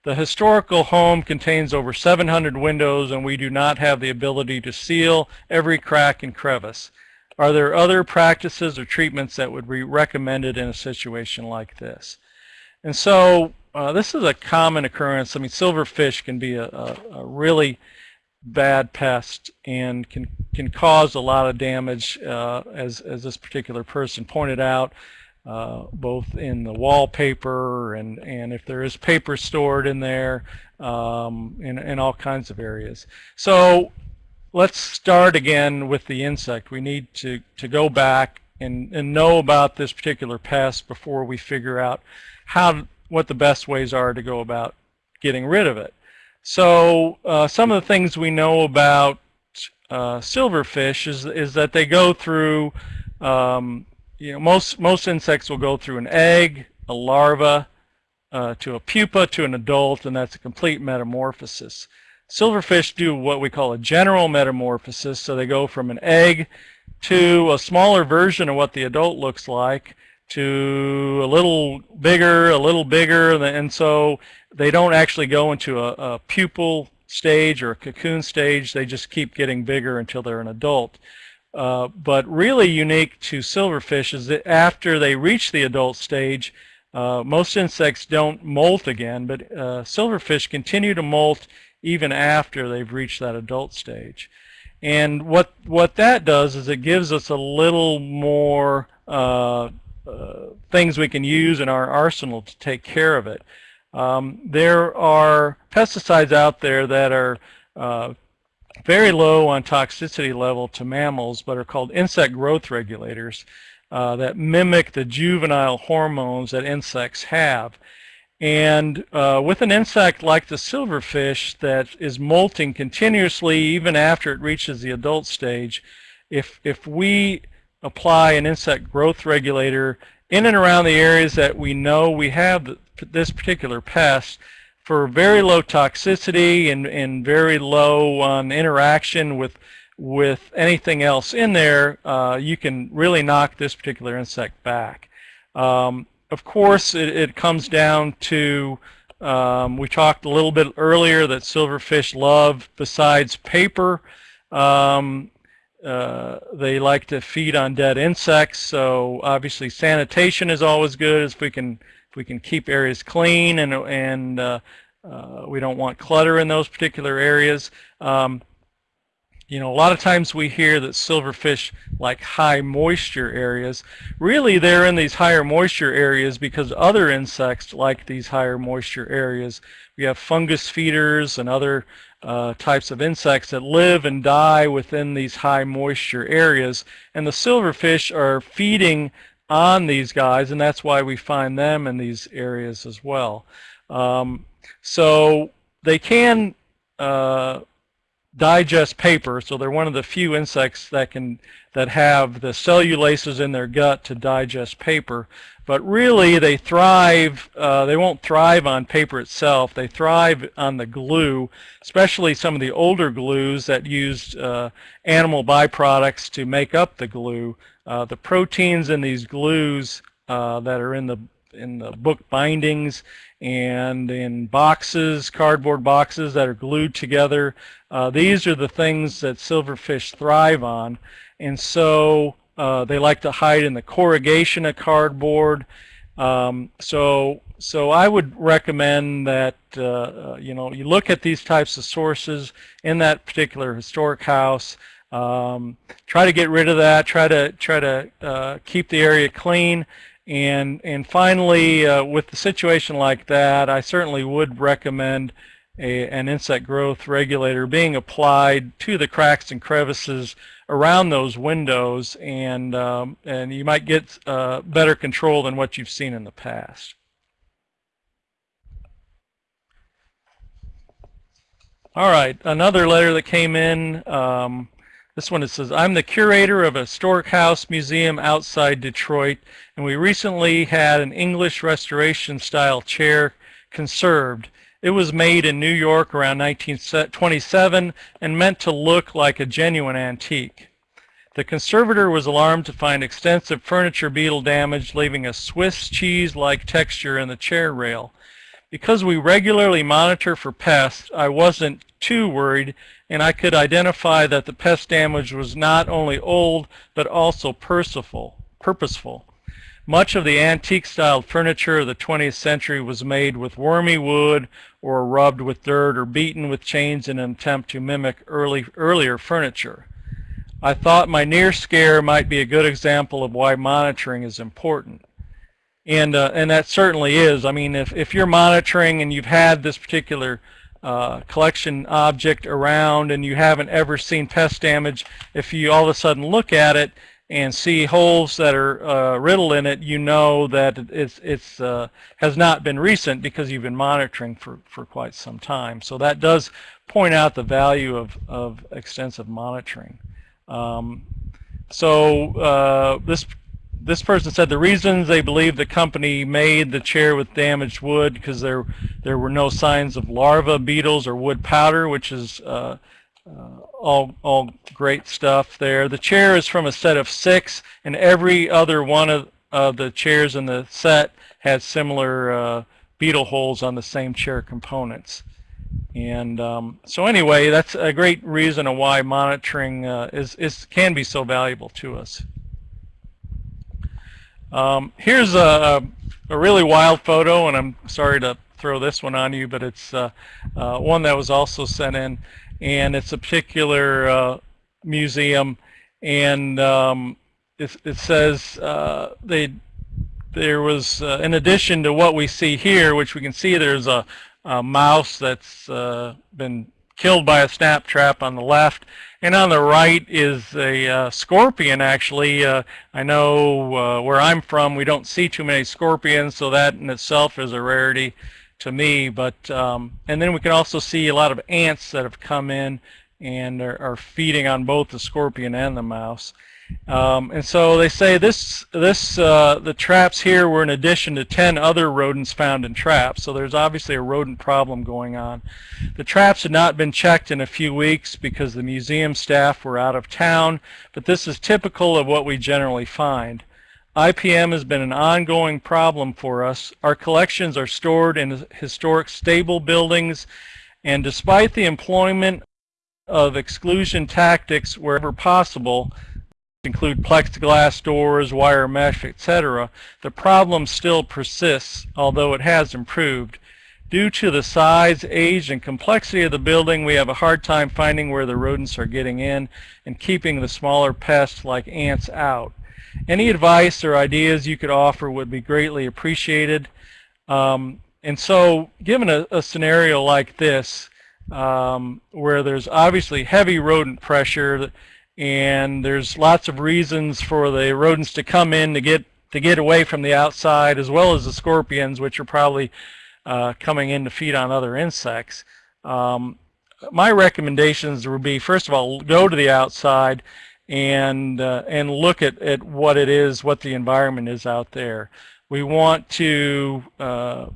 C: The historical home contains over 700 windows and we do not have the ability to seal every crack and crevice. Are there other practices or treatments that would be recommended in a situation like this? And so uh, this is a common occurrence. I mean, silverfish can be a, a, a really bad pest and can can cause a lot of damage uh, as, as this particular person pointed out uh, both in the wallpaper and and if there is paper stored in there um, in, in all kinds of areas. So let's start again with the insect. We need to to go back and, and know about this particular pest before we figure out how what the best ways are to go about getting rid of it so uh, some of the things we know about uh, silverfish is, is that they go through, um, you know, most, most insects will go through an egg, a larva, uh, to a pupa, to an adult, and that's a complete metamorphosis. Silverfish do what we call a general metamorphosis, so they go from an egg to a smaller version of what the adult looks like, to a little bigger, a little bigger, and so they don't actually go into a, a pupal stage or a cocoon stage. They just keep getting bigger until they're an adult. Uh, but really unique to silverfish is that after they reach the adult stage, uh, most insects don't molt again, but uh, silverfish continue to molt even after they've reached that adult stage. And what what that does is it gives us a little more uh, things we can use in our arsenal to take care of it. Um, there are pesticides out there that are uh, very low on toxicity level to mammals, but are called insect growth regulators uh, that mimic the juvenile hormones that insects have. And uh, with an insect like the silverfish that is molting continuously even after it reaches the adult stage, if, if we apply an insect growth regulator in and around the areas that we know we have this particular pest for very low toxicity and, and very low on interaction with with anything else in there, uh, you can really knock this particular insect back. Um, of course, it, it, comes down to, um, we talked a little bit earlier that silverfish love, besides paper, um, uh, they like to feed on dead insects. So obviously sanitation is always good if we can if we can keep areas clean and and uh, uh, we don't want clutter in those particular areas. Um, you know, a lot of times we hear that silverfish like high moisture areas. Really, they're in these higher moisture areas because other insects like these higher moisture areas. We have fungus feeders and other uh, types of insects that live and die within these high moisture areas. And the silverfish are feeding on these guys, and that's why we find them in these areas as well. Um, so they can uh, digest paper, so they're one of the few insects that can that have the cellulases in their gut to digest paper. But really, they thrive. Uh, they won't thrive on paper itself. They thrive on the glue, especially some of the older glues that used uh, animal byproducts to make up the glue. Uh, the proteins in these glues uh, that are in the in the book bindings and in boxes, cardboard boxes that are glued together. Uh, these are the things that silverfish thrive on. And so uh, they like to hide in the corrugation of cardboard. Um, so, so I would recommend that uh, uh you know you look at these types of sources in that particular historic house. Um, try to get rid of that. Try to try to uh, keep the area clean. And and finally, uh, with the situation like that, I certainly would recommend a, an insect growth regulator being applied to the cracks and crevices around those windows, and um, and you might get uh, better control than what you've seen in the past. All right, another letter that came in. Um, this one it says, I'm the curator of a historic house museum outside Detroit, and we recently had an English restoration style chair conserved. It was made in New York around 1927 and meant to look like a genuine antique. The conservator was alarmed to find extensive furniture beetle damage, leaving a Swiss cheese-like texture in the chair rail. Because we regularly monitor for pests, I wasn't too worried and I could identify that the pest damage was not only old but also purposeful. Much of the antique-styled furniture of the 20th century was made with wormy wood or rubbed with dirt or beaten with chains in an attempt to mimic early, earlier furniture. I thought my near scare might be a good example of why monitoring is important. And, uh, and that certainly is. I mean, if, if you're monitoring and you've had this particular uh, collection object around and you haven't ever seen pest damage, if you all of a sudden look at it and see holes that are uh, riddled in it, you know that it's it's uh, has not been recent because you've been monitoring for for quite some time. So that does point out the value of of extensive monitoring. Um, so uh, this this person said the reasons they believe the company made the chair with damaged wood because there there were no signs of larva beetles or wood powder, which is uh, uh, all all great stuff there. The chair is from a set of six, and every other one of, of the chairs in the set has similar uh, beetle holes on the same chair components. And um, so anyway, that's a great reason of why monitoring uh, is, is can be so valuable to us. Um, here's a, a really wild photo, and I'm sorry to throw this one on you, but it's uh, uh, one that was also sent in, and it's a particular uh, museum, and um, it, it says uh, they there was, uh, in addition to what we see here, which we can see there's a, a mouse that's uh, been killed by a snap trap on the left, and on the right is a uh, scorpion, actually. Uh, I know where I'm from, we don't see too many scorpions, so that in itself is a rarity to me. But um, And then we can also see a lot of ants that have come in and are, are feeding on both the scorpion and the mouse. Um, and so they say this, this, uh, the traps here were in addition to 10 other rodents found in traps. So there's obviously a rodent problem going on. The traps had not been checked in a few weeks because the museum staff were out of town, but this is typical of what we generally find. IPM has been an ongoing problem for us. Our collections are stored in historic stable buildings, and despite the employment of exclusion tactics wherever possible, include plexiglass doors, wire mesh, etc., the problem still persists, although it has improved. Due to the size, age, and complexity of the building, we have a hard time finding where the rodents are getting in and keeping the smaller pests like ants out. Any advice or ideas you could offer would be greatly appreciated. Um, and so, given a, a scenario like this, um, where there's obviously heavy rodent pressure, and there's lots of reasons for the rodents to come in to get to get away from the outside as well as the scorpions which are probably uh, coming in to feed on other insects. Um, my recommendations would be first of all go to the outside and uh, and look at, at what it is, what the environment is out there. We want to uh,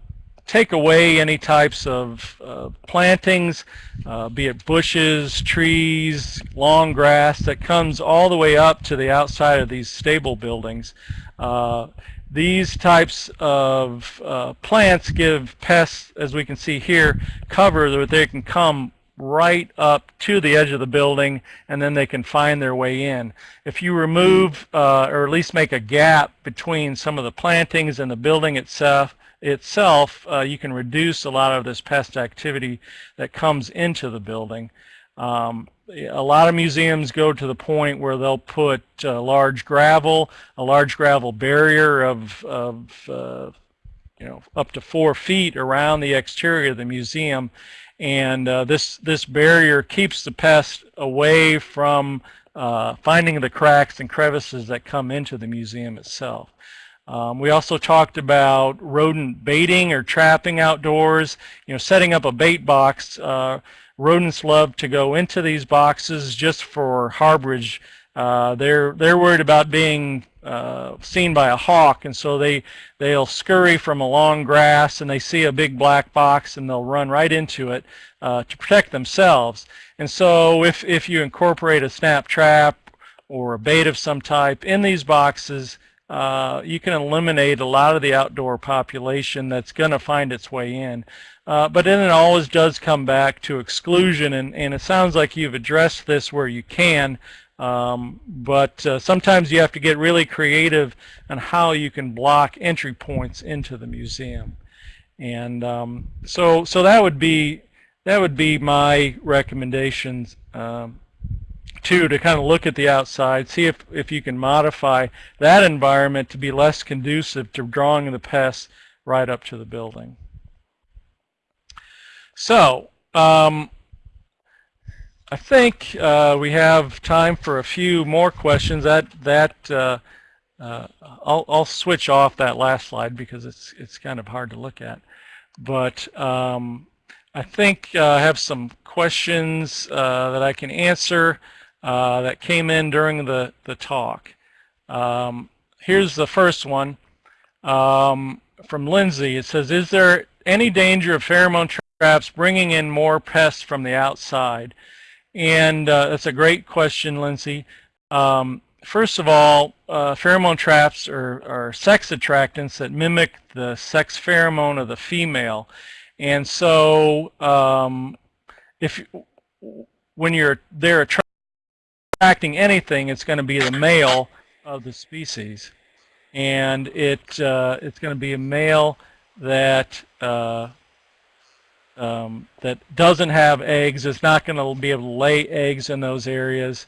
C: take away any types of uh, plantings, be it bushes, trees, long grass that comes all the way up to the outside of these stable buildings. Uh, these types of uh, plants give pests, as we can see here, cover that they can come right up to the edge of the building and then they can find their way in. If you remove uh, or at least make a gap between some of the plantings and the building itself, itself, uh, you can reduce a lot of this pest activity that comes into the building. Um, a lot of museums go to the point where they'll put uh, large gravel, a large gravel barrier of, of uh, you know, up to four feet around the exterior of the museum. And uh, this, this barrier keeps the pest away from uh, finding the cracks and crevices that come into the museum itself. Um, we also talked about rodent baiting or trapping outdoors, you know, setting up a bait box. Uh, rodents love to go into these boxes just for harborage. Uh, they're, they're worried about being uh, seen by a hawk, and so they, they'll scurry from a long grass and they see a big black box and they'll run right into it uh, to protect themselves. And so if, if you incorporate a snap trap or a bait of some type in these boxes, uh, you can eliminate a lot of the outdoor population that's going to find its way in. Uh, but then it always does come back to exclusion, and, and it sounds like you've addressed this where you can, um, but uh, sometimes you have to get really creative on how you can block entry points into the museum. And um, so, so that would be that would be my recommendations um, Two, to kind of look at the outside, see if, if you can modify that environment to be less conducive to drawing the pests right up to the building. So, um, I think uh, we have time for a few more questions. That that uh, uh, I'll, I'll switch off that last slide because it's it's kind of hard to look at. But um, I think uh, I have some questions uh, that I can answer. Uh, that came in during the, the talk. Um, here's the first one um, from Lindsay. It says, is there any danger of pheromone traps bringing in more pests from the outside? And uh, that's a great question, Lindsay. Um, first of all, uh, pheromone traps are, are sex attractants that mimic the sex pheromone of the female. And so um, if when you're there attracting anything, it's going to be the male of the species. And it uh, it's going to be a male that uh, um, that doesn't have eggs. It's not going to be able to lay eggs in those areas.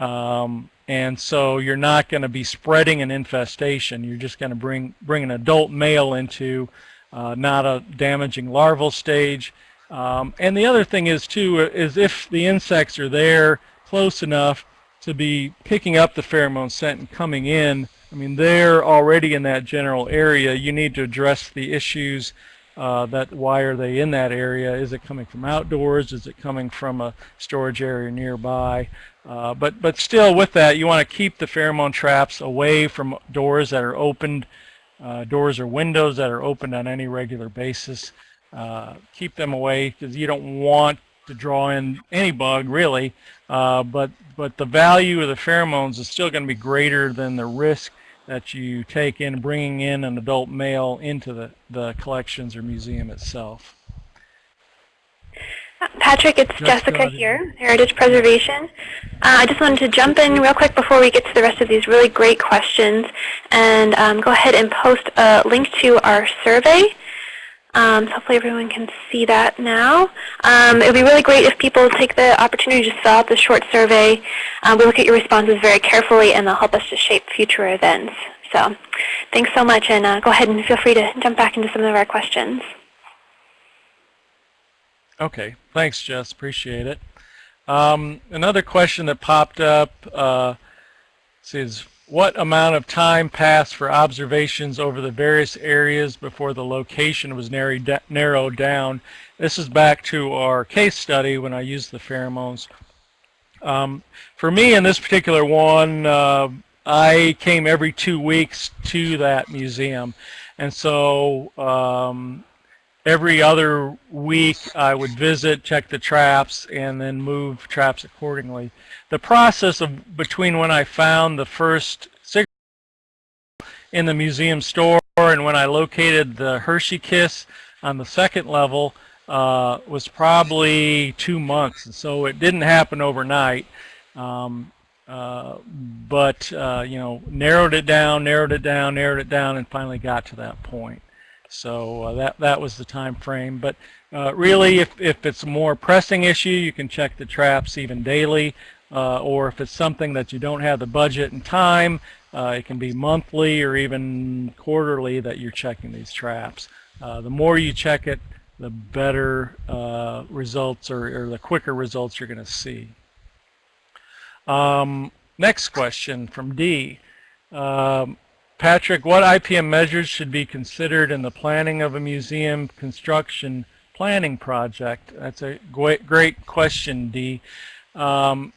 C: Um, and so you're not going to be spreading an infestation. You're just going to bring bring an adult male into uh, not a damaging larval stage. Um, and the other thing is too is if the insects are there close enough to be picking up the pheromone scent and coming in, I mean they're already in that general area. You need to address the issues uh, that why are they in that area? Is it coming from outdoors? Is it coming from a storage area nearby? Uh, but but still, with that, you want to keep the pheromone traps away from doors that are opened, uh, doors or windows that are opened on any regular basis. Uh, keep them away because you don't want to draw in any bug really. Uh, but but the value of the pheromones is still going to be greater than the risk that you take in bringing in an adult male into the, the collections or museum itself.
B: Patrick, it's
C: Jessica,
B: Jessica here, Heritage Preservation. Uh, I just wanted to jump in real quick before we get to the rest of these really great questions and um, go ahead and post a link to our survey. Um, so hopefully everyone can see that now. Um, it would be really great if people take the opportunity to fill out the short survey. Uh, we look at your responses very carefully and they'll help us to shape future events. So thanks so much and uh, go ahead and feel free to jump back into some of our questions.
C: Okay, thanks, Jess. Appreciate it. Um, another question that popped up uh, says, what amount of time passed for observations over the various areas before the location was narrowed down? This is back to our case study when I used the pheromones. Um, for me, in this particular one, uh, I came every two weeks to that museum. And so um, every other week I would visit, check the traps, and then move traps accordingly. The process of between when I found the first cigarette in the museum store and when I located the Hershey Kiss on the second level uh, was probably two months. So it didn't happen overnight. Um, uh, but, uh, you know, narrowed it down, narrowed it down, narrowed it down, and finally got to that point. So uh, that that was the time frame. But uh, really, if if it's a more pressing issue, you can check the traps even daily. Uh, or if it's something that you don't have the budget and time, uh, it can be monthly or even quarterly that you're checking these traps. Uh, the more you check it, the better uh, results or, or, the quicker results you're going to see. Um, next question from D. Um, Patrick, what IPM measures should be considered in the planning of a museum construction planning project? That's a great, great question, Dee. Um,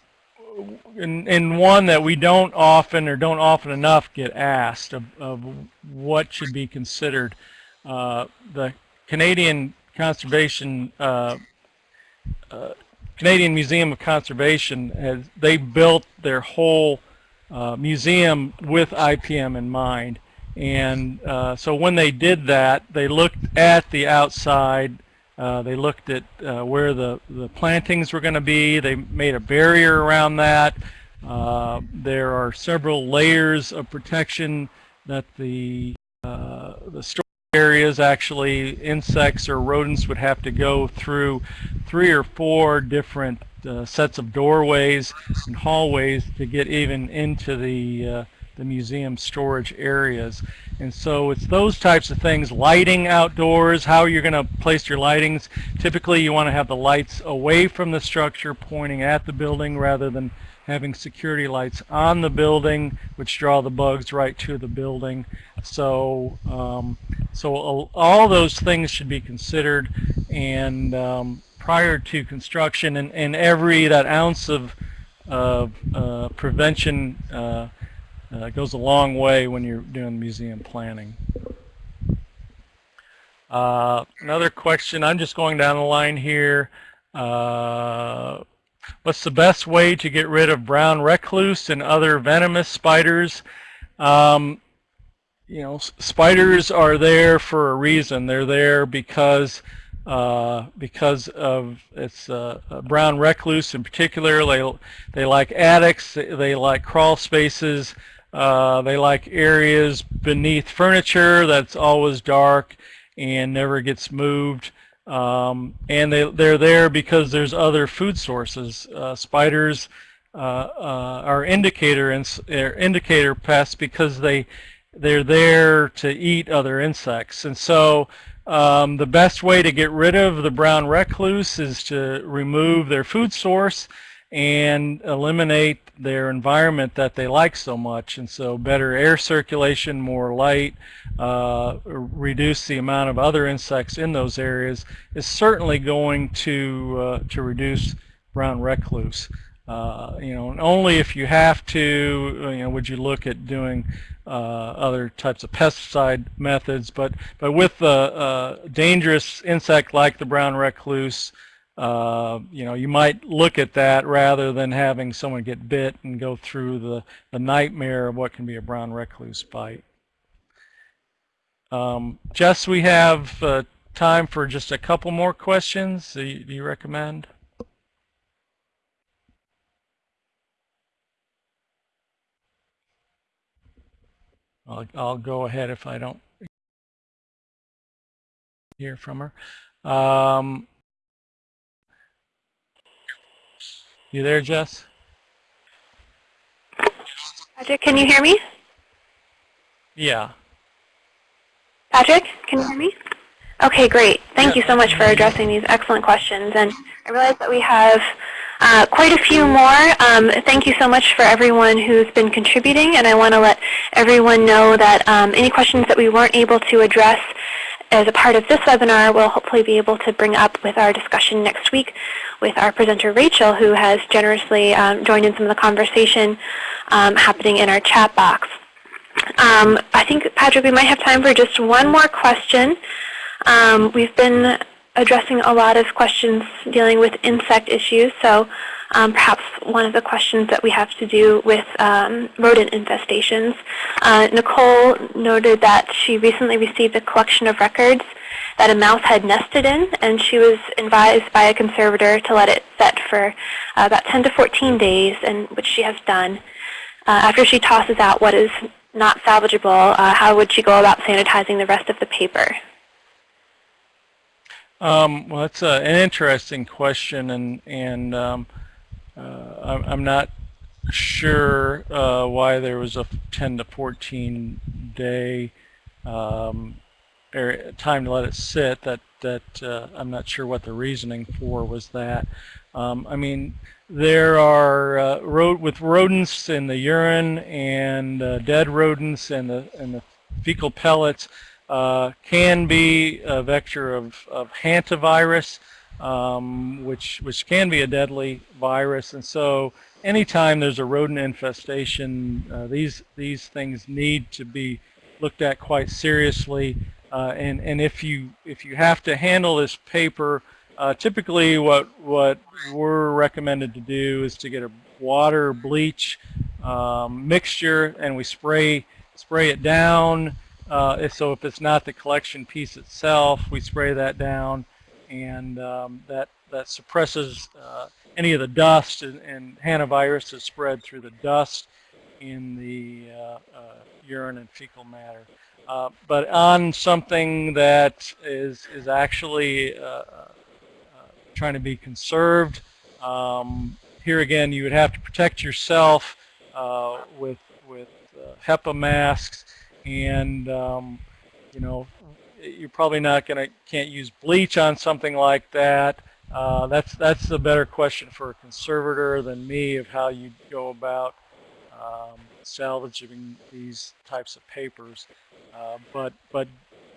C: and, and, one that we don't often or don't often enough get asked of, of what should be considered. Uh, the Canadian Conservation uh, uh, Canadian Museum of Conservation has they built their whole uh, museum with IPM in mind. And uh, so when they did that, they looked at the outside. Uh, they looked at uh, where the, the plantings were going to be. They made a barrier around that. Uh, there are several layers of protection that the, the areas actually insects or rodents would have to go through three or four different uh, sets of doorways and hallways to get even into the uh, the museum storage areas. And so it's those types of things, lighting outdoors, how you're going to place your lightings. Typically you want to have the lights away from the structure pointing at the building rather than having security lights on the building which draw the bugs right to the building. So, um, so all those things should be considered and um, prior to construction and, and every that ounce of, of uh, prevention uh, uh, goes a long way when you're doing museum planning. Uh, another question, I'm just going down the line here. What's the best way to get rid of brown recluse and other venomous spiders? Um, you know, spiders are there for a reason. They're there because uh, because of its uh, brown recluse in particular. They, they like attics, they like crawl spaces, uh, they like areas beneath furniture that's always dark and never gets moved. Um, and they, they're there because there's other food sources. Uh, spiders uh, uh, are indicator ins- er, indicator pests because they they're there to eat other insects. And so um, the best way to get rid of the brown recluse is to remove their food source and eliminate their environment that they like so much. And so better air circulation, more light, uh, reduce the amount of other insects in those areas is certainly going to, uh, to reduce brown recluse. Uh, you know, only if you have to, you know, would you look at doing uh, other types of pesticide methods. But but with a uh, dangerous insect like the brown recluse, uh, you know, you might look at that rather than having someone get bit and go through the, the nightmare of what can be a brown recluse bite. Um, Jess, we have uh, time for just a couple more questions. Do you, do you recommend? I'll, I'll go ahead if I don't hear from her. Um, you there, Jess?
B: Patrick, can you hear me?
C: Yeah.
B: Patrick, can you hear me? Okay, great. Thank you so much for addressing these excellent questions. And I realize that we have uh, quite a few more. Um, thank you so much for everyone who's been contributing, and I want to let everyone know that um, any questions that we weren't able to address as a part of this webinar, we'll hopefully be able to bring up with our discussion next week with our presenter Rachel, who has generously um, joined in some of the conversation um, happening in our chat box. Um, I think, Patrick, we might have time for just one more question. Um, we've been addressing a lot of questions dealing with insect issues, so um, perhaps one of the questions that we have to do with um, rodent infestations. Uh, Nicole noted that she recently received a collection of records that a mouse had nested in, and she was advised by a conservator to let it set for uh, about 10 to 14 days, and which she has done. Uh, after she tosses out what is not salvageable, uh, how would she go about sanitizing the rest of the paper?
C: Um, well, that's uh, an interesting question, and and um, uh, I'm not sure uh, why there was a 10 to 14 day um, time to let it sit. That that uh, I'm not sure what the reasoning for was that. Um, I mean, there are uh, with rodents in the urine and uh, dead rodents and the and the fecal pellets uh, can be a vector of, of hantavirus, um, which, which can be a deadly virus. And so anytime there's a rodent infestation, uh, these, these things need to be looked at quite seriously. Uh, and, and if you, if you have to handle this paper, uh, typically what, what we're recommended to do is to get a water bleach um, mixture and we spray, spray it down uh, so if it's not the collection piece itself, we spray that down, and um, that that suppresses uh, any of the dust, and, and hantavirus is spread through the dust in the uh, uh urine and fecal matter. Uh, but on something that is is actually uh, trying to be conserved, um, here again you would have to protect yourself with with HEPA masks and um, you know you're probably not going to can't use bleach on something like that. Uh, that's that's the better question for a conservator than me of how you go about um, salvaging these types of papers. Uh, but but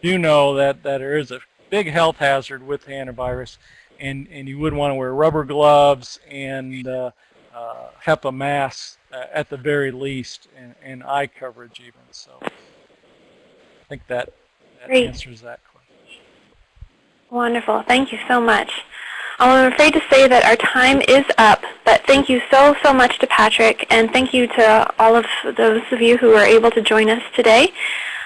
C: do know that that there is a big health hazard with hantavirus, and and you would want to wear rubber gloves and uh, uh HEPA masks uh, at the very least, and, and eye coverage even. So I think that, that answers that question.
B: Wonderful. Thank you so much. Um, I'm afraid to say that our time is up, but thank you so, so much to Patrick, and thank you to all of those of you who were able to join us today.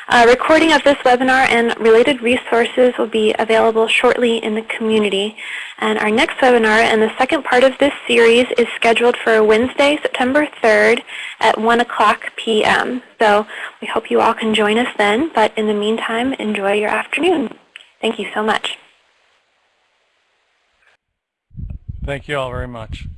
B: A recording of this webinar and related resources will be available shortly in the community. And our next webinar and the second part of this series is scheduled for Wednesday, September 3rd at 1 o'clock p.m. So we hope you all can join us then. But in the meantime, enjoy your afternoon. Thank you so much.
C: Thank you all very much.